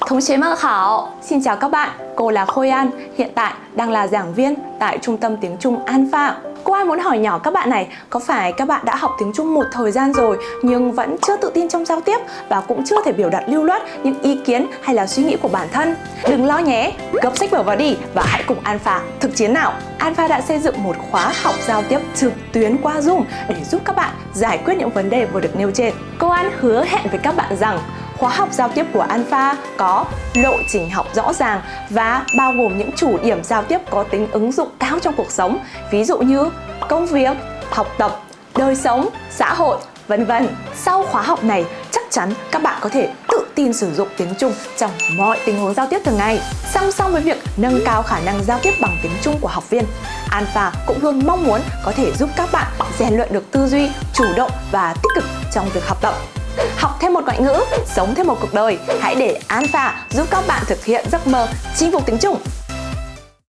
Thống chế mơ khảo, xin chào các bạn, cô là Khôi An, hiện tại đang là giảng viên tại Trung tâm Tiếng Trung An Phạm. Cô An muốn hỏi nhỏ các bạn này, có phải các bạn đã học tiếng Trung một thời gian rồi nhưng vẫn chưa tự tin trong giao tiếp và cũng chưa thể biểu đạt lưu loát những ý kiến hay là suy nghĩ của bản thân? Đừng lo nhé, gấp sách vở vào đi và hãy cùng An Alpha thực chiến nào! Alpha đã xây dựng một khóa học giao tiếp trực tuyến qua Zoom để giúp các bạn giải quyết những vấn đề vừa được nêu trên. Cô An hứa hẹn với các bạn rằng Khóa học giao tiếp của Alpha có lộ trình học rõ ràng và bao gồm những chủ điểm giao tiếp có tính ứng dụng cao trong cuộc sống, ví dụ như công việc, học tập, đời sống, xã hội, vân vân. Sau khóa học này, chắc chắn các bạn có thể tự tin sử dụng tiếng Trung trong mọi tình huống giao tiếp thường ngày. Song song với việc nâng cao khả năng giao tiếp bằng tiếng Trung của học viên, Alpha cũng luôn mong muốn có thể giúp các bạn rèn luyện được tư duy, chủ động và tích cực trong việc học tập. Học thêm một ngoại ngữ, sống thêm một cuộc đời. Hãy để Alpha giúp các bạn thực hiện giấc mơ chinh phục tiếng Trung